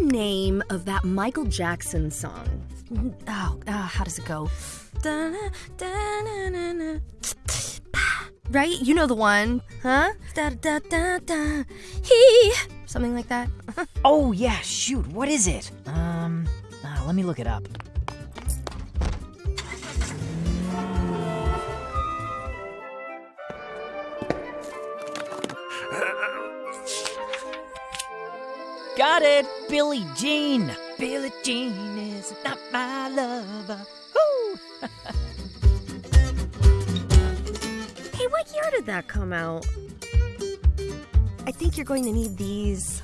name of that Michael Jackson song? Oh, uh, how does it go? Right? You know the one, huh? Da da da da. He. Something like that. Oh, yeah, shoot, what is it? Um, uh, let me look it up. Got it! Billie Jean! Billie Jean is not my lover. Woo! Hey, what year did that come out? I think you're going to need these.